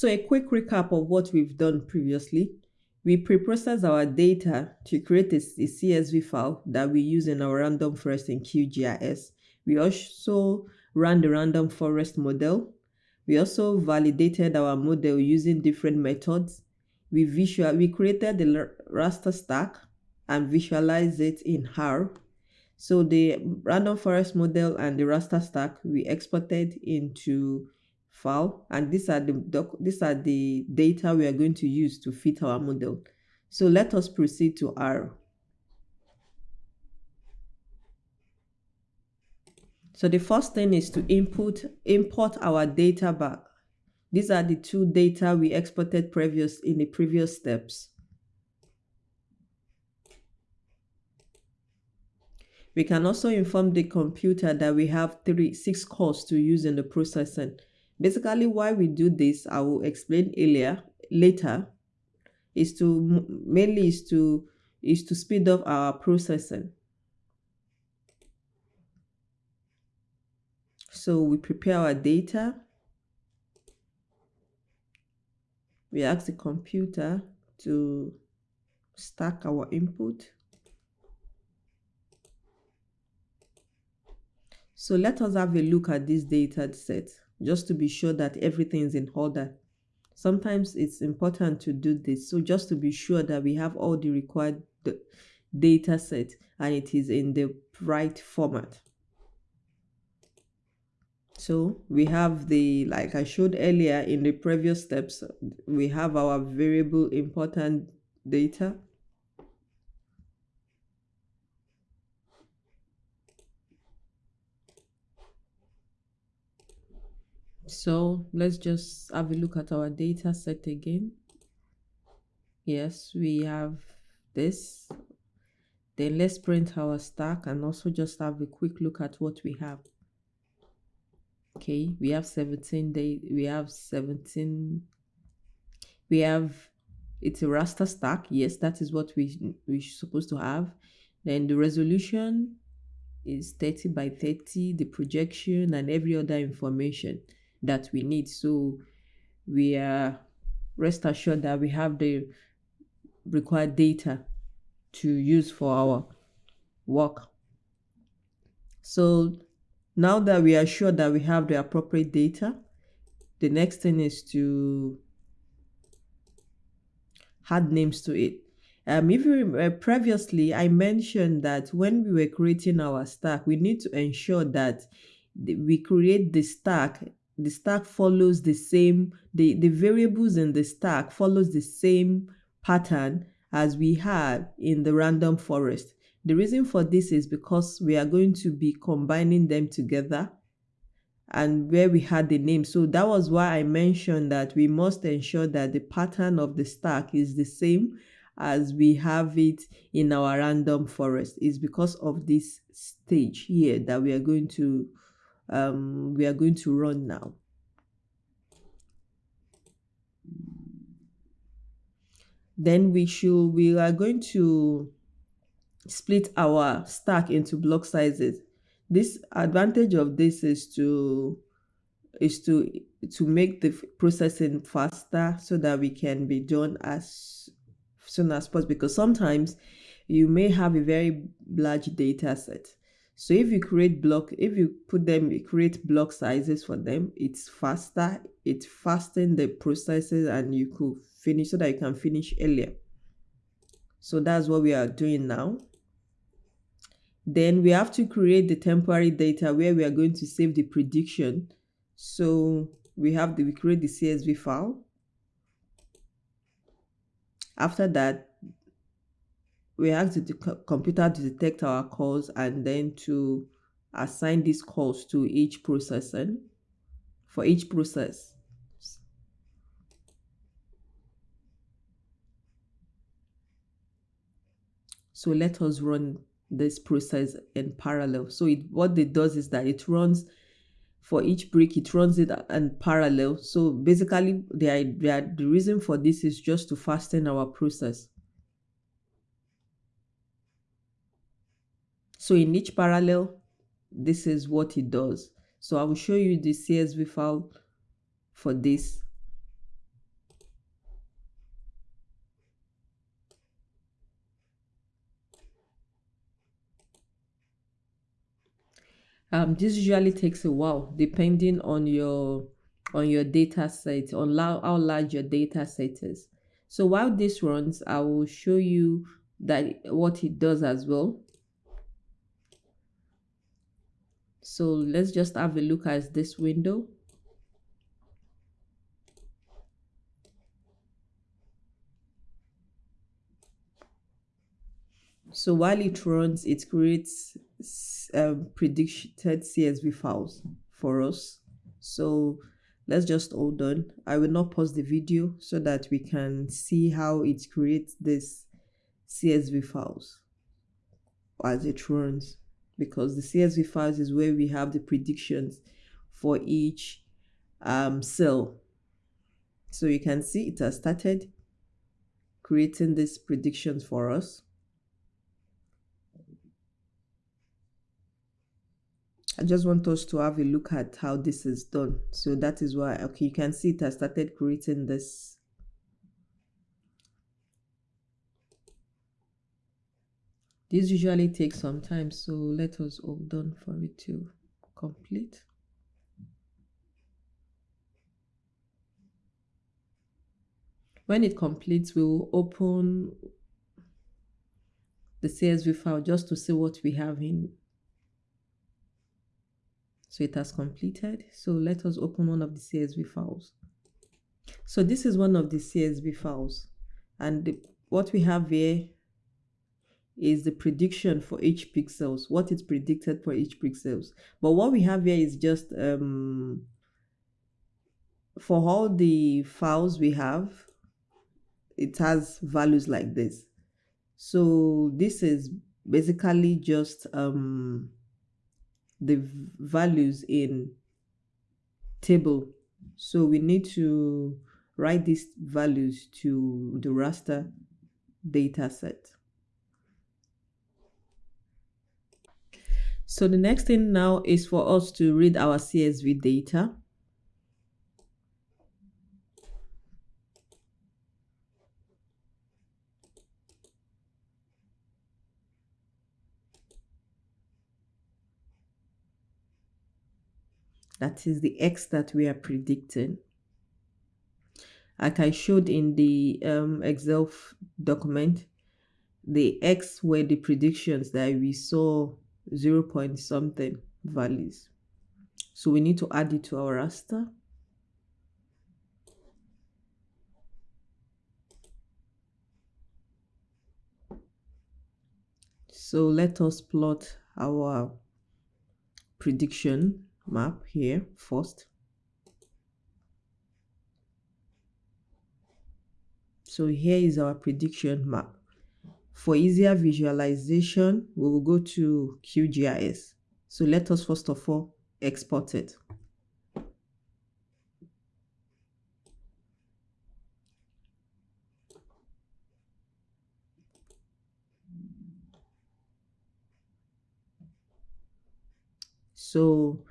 So a quick recap of what we've done previously. We pre-process our data to create a, CSV file that we use in our random forest in QGIS. We also ran the random forest model. We also validated our model using different methods. We visual we created the raster stack and visualized it in R. So the random forest model and the raster stack we exported into file and these are the doc these are the data we are going to use to fit our model. So let us proceed to R. So the first thing is to input import our data back. These are the two data we exported previous in the previous steps. We can also inform the computer that we have three, six cores to use in the processing. Basically, why we do this, I will explain earlier, later, is to mainly is to is to speed up our processing. So we prepare our data. We ask the computer to stack our input. So let us have a look at this data set just to be sure that everything is in order. Sometimes it's important to do this. So just to be sure that we have all the required data set and it is in the right format. So we have the, like I showed earlier in the previous steps, we have our variable important data So let's just have a look at our data set again. Yes, we have this. Then let's print our stack and also just have a quick look at what we have. Okay, we have 17 days, we have 17, we have, it's a raster stack. Yes, that is what we, we're supposed to have. Then the resolution is 30 by 30, the projection and every other information that we need. So we are rest assured that we have the required data to use for our work. So now that we are sure that we have the appropriate data, the next thing is to add names to it. Um, if you remember, previously, I mentioned that when we were creating our stack, we need to ensure that we create the stack the stack follows the same, the, the variables in the stack follows the same pattern as we have in the random forest. The reason for this is because we are going to be combining them together and where we had the name. So that was why I mentioned that we must ensure that the pattern of the stack is the same as we have it in our random forest. Is because of this stage here that we are going to um, we are going to run now. Then we should, we are going to split our stack into block sizes. This advantage of this is to is to to make the processing faster so that we can be done as soon as possible because sometimes you may have a very large data set so if you create block, if you put them, create block sizes for them, it's faster, it fasten the processes and you could finish so that you can finish earlier. So that's what we are doing now. Then we have to create the temporary data where we are going to save the prediction. So we have the, we create the CSV file. After that, we ask the computer to detect our cores and then to assign these cores to each processor for each process. So let us run this process in parallel. So it, what it does is that it runs for each brick, it runs it in parallel. So basically the, the, the reason for this is just to fasten our process. So in each parallel, this is what it does. So I will show you the CSV file for this. Um, this usually takes a while depending on your on your data set, on how large your data set is. So while this runs, I will show you that what it does as well. So let's just have a look at this window. So while it runs, it creates um, predicted CSV files for us. So let's just hold on. I will not pause the video so that we can see how it creates this CSV files as it runs because the CSV files is where we have the predictions for each um, cell. So you can see it has started creating these predictions for us. I just want us to have a look at how this is done. So that is why, okay, you can see it has started creating this. This usually takes some time, so let us hold on for it to complete. When it completes, we will open the CSV file just to see what we have in so it has completed. So let us open one of the CSV files. So this is one of the CSV files. And the, what we have here is the prediction for each pixels, what is predicted for each pixels. But what we have here is just um, for all the files we have, it has values like this. So this is basically just um, the values in table. So we need to write these values to the raster data set. So the next thing now is for us to read our CSV data. that is the x that we are predicting like I showed in the um, Excel document the x were the predictions that we saw 0 point something values so we need to add it to our raster so let us plot our prediction map here first. So here is our prediction map. For easier visualization, we will go to QGIS. So let us first of all export it. So